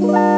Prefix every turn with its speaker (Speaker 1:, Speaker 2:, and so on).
Speaker 1: Bye.